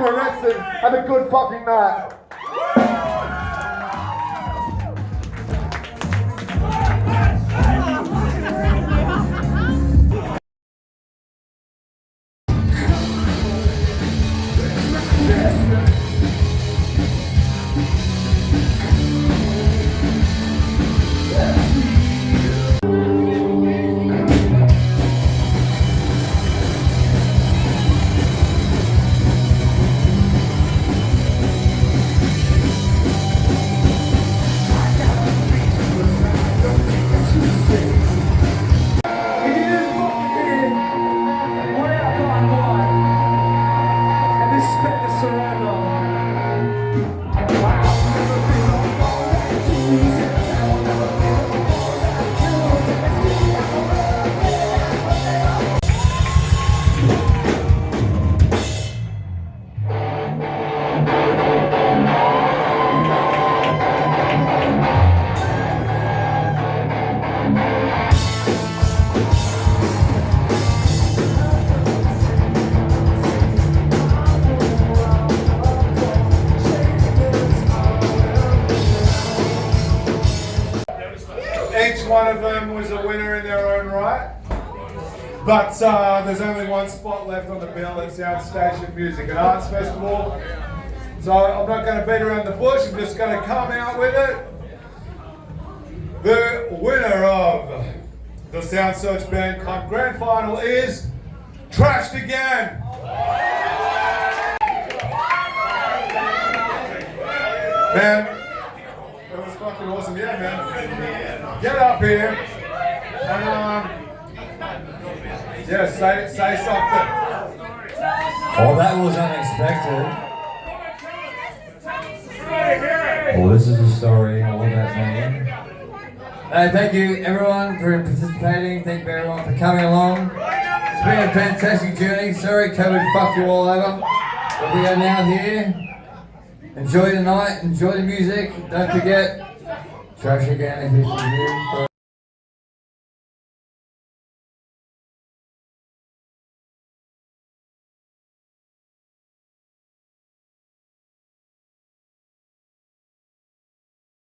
arrested. Have a good fucking night. Right. But uh, there's only one spot left on the bill at Soundstation Music and Arts Festival. So I'm not going to beat around the bush, I'm just going to come out with it. The winner of the Sound Search Band Cup Grand Final is Trashed Again. Man, that was fucking awesome. Yeah, man. Get up here. And, um, yeah, say, something. Well, that was unexpected. Well, this is a story all about me. Uh, thank you everyone for participating. Thank you everyone for coming along. It's been a fantastic journey. Sorry COVID fucked you all over. But we are now here. Enjoy the night, enjoy the music. Don't forget, trash again if here.